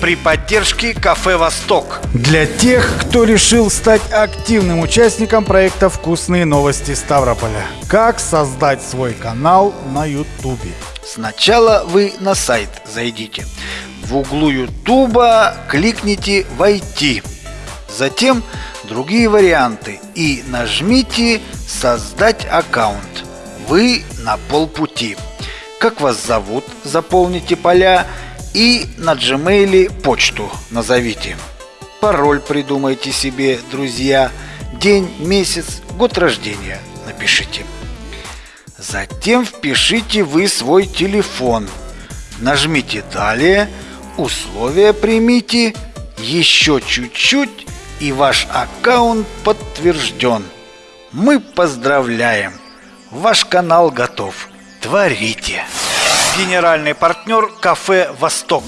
при поддержке Кафе Восток. Для тех, кто решил стать активным участником проекта «Вкусные новости Ставрополя». Как создать свой канал на Ютубе? Сначала вы на сайт зайдите. В углу Ютуба кликните «Войти». Затем другие варианты и нажмите «Создать аккаунт». Вы на полпути. Как вас зовут, заполните поля и на Gmail почту назовите. Пароль придумайте себе, друзья. День, месяц, год рождения напишите. Затем впишите вы свой телефон. Нажмите «Далее», условия примите, еще чуть-чуть и ваш аккаунт подтвержден. Мы поздравляем! Ваш канал готов. Творите! Генеральный партнер кафе «Восток».